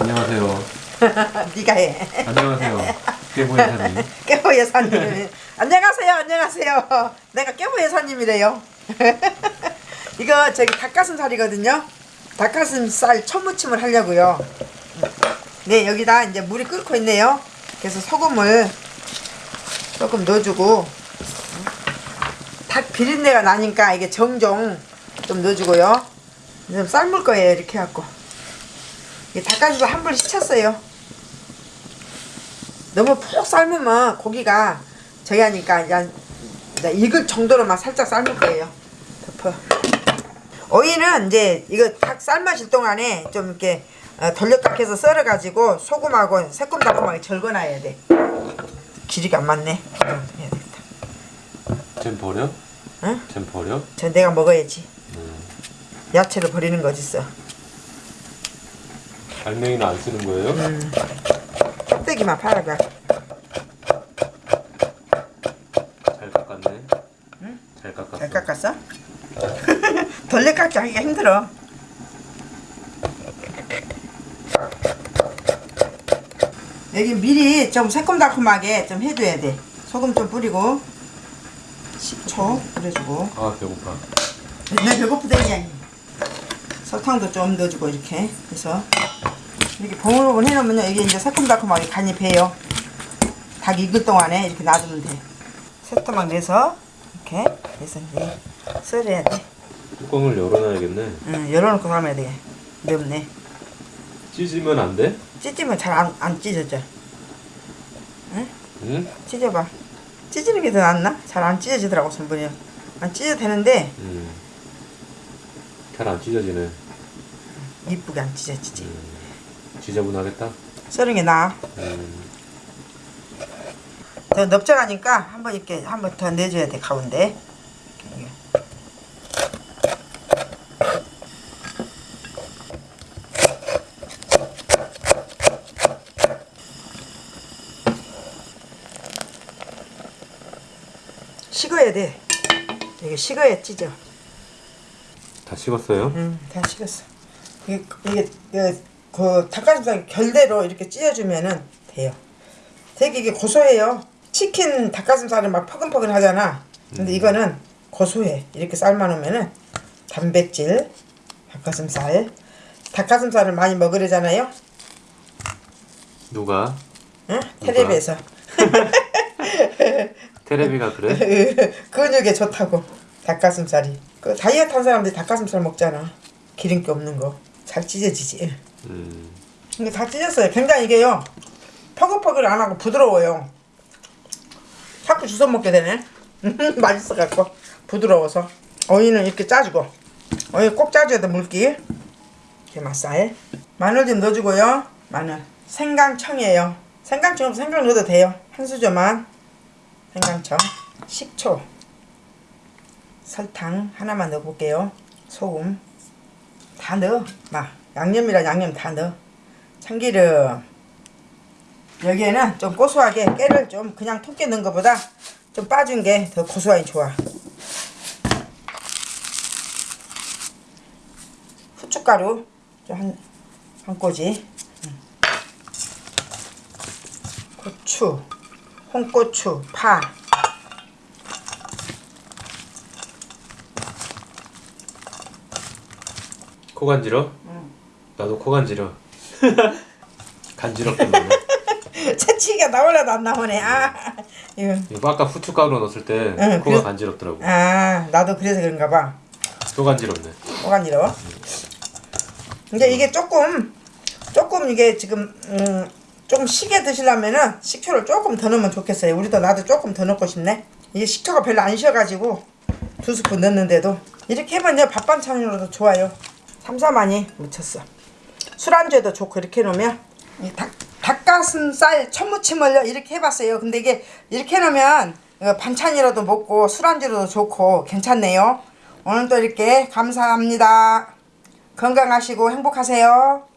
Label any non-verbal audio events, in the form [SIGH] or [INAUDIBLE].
안녕하세요. [LAUGHS] 네가 해. 안녕하세요. 깨보 여사님. [LAUGHS] 깨보 여사님. 안녕하세요. 안녕하세요. 내가 깨보 여사님이래요. [LAUGHS] 이거 저기 닭가슴살이거든요. 닭가슴살 초무침을 하려고요. 네 여기다 이제 물이 끓고 있네요. 그래서 소금을 조금 넣어주고 닭 비린내가 나니까 이게 정종 좀 넣어주고요. 좀 삶을 거예요 이렇게 해갖고. 이게 닭가슴살 한번 씻혔어요. 너무 푹 삶으면 고기가 저기 하니까 그냥 익을 정도로만 살짝 삶을 거예요. 덮어. 오이는 이제 이거 닭 삶아질 동안에 좀 이렇게 어, 돌려딱해서 썰어가지고 소금하고 새콤달콤하게 절거놔야 돼. 길이가 안 맞네. 해야 되겠다. 쟨 버려? 응? 쟨 버려? 저 내가 먹어야지. 음. 야채를 버리는 거 어딨어. 알맹이는 안 쓰는 거예요? 음. 껍데기만 팔아봐. 잘 깎았네. 잘 깎았어. 잘 깎았어? [LAUGHS] 돌려 깎기 하기가 힘들어. 여기 미리 좀 새콤달콤하게 좀 해줘야 돼. 소금 좀 뿌리고 식초 뿌려주고 아 배고파. 내 배고프다 그냥 설탕도 좀 넣어주고 이렇게 해서 이렇게 봉글봉글 해놓으면 이게 이제 새콤달콤하게 간이 배요. 닭 익을 동안에 이렇게 놔두면 돼. 새토막 내서 이렇게 해서 이제 썰어야 돼. 뚜껑을 열어놔야겠네. 응, 열어놓고 삶아야 돼. 넓네. 찢으면 안 돼? 찢으면 잘 안 안 찢어져. 응? 찢어봐. 찢는 게 더 낫나? 잘 안 찢어지더라고 손분이. 안 찢어도 되는데 음. 잘 안 찢어지네. 이쁘게 안 찢어지지. 지저분하겠다. 썰은 게 나아. 음. 더 넓적하니까 한번 이렇게 한 번 더 내줘야 돼 가운데. 식어야 돼. 이게 식어야 찢어. 다 식었어요? 응, 다 식었어. 이게 이게 그, 그 닭가슴살 결대로 이렇게 찢어주면은 돼요. 되게 이게 고소해요. 치킨 닭가슴살은 막 퍼근퍼근 하잖아. 근데 이거는 고소해. 이렇게 삶아놓으면은 단백질 닭가슴살. 닭가슴살을 많이 먹으려잖아요. 누가? 응? 텔레비에서 [LAUGHS] 테레비가 그래? [LAUGHS] 근육에 좋다고 닭가슴살이. 그 다이어트 한 사람들이 닭가슴살 먹잖아. 기름기 없는 거. 잘 찢어지지. 음. 이게 다 찢었어요. 굉장히 이게요. 퍼글퍼글 안 하고 부드러워요. 자꾸 주워 먹게 되네. [LAUGHS] 맛있어 갖고 부드러워서 어이는 이렇게 짜주고 어이 꼭 짜줘야 돼 물기. 이렇게 맛살. 마늘 좀 넣어주고요. 마늘. 생강청이에요. 생강청 생강 넣어도 돼요. 한 수저만. 생강청. 식초. 설탕 하나만 넣어볼게요. 소금. 다 넣어. 막 양념이랑 양념 다 넣어. 참기름. 여기에는 좀 고소하게 깨를 좀 그냥 통깨 넣은 것보다 좀 빠진 게 더 고소하니 좋아. 후춧가루 좀한한 꼬지. 응. 고추, 홍고추, 파. 코 간지러? 나도 코 간지러. [LAUGHS] 간지럽게 먹네. [LAUGHS] 채치기가 나올라도 안 나오네. 아, 이거. 이거 아까 후춧가루 넣었을 때 응, 코가 그래. 간지럽더라고. 아, 나도 그래서 그런가 봐. 또 간지럽네. 오간지러워. 근데 이게 조금 조금 이게 지금 음, 조금 시게 드시려면은 식초를 조금 더 넣으면 좋겠어요. 우리도 나도 조금 더 넣고 싶네. 이게 식초가 별로 안 쉬어가지고 두 스푼 넣는데도 이렇게 하면요 밥 반찬으로도 좋아요. 삼삼하니 묻혔어. 술안주에도 좋고 이렇게 해놓으면 이 닭, 닭가슴살 천무침을요 이렇게 해봤어요. 근데 이게 이렇게 해놓으면 어, 반찬이라도 먹고 술안주로도 좋고 괜찮네요. 오늘도 이렇게 감사합니다. 건강하시고 행복하세요.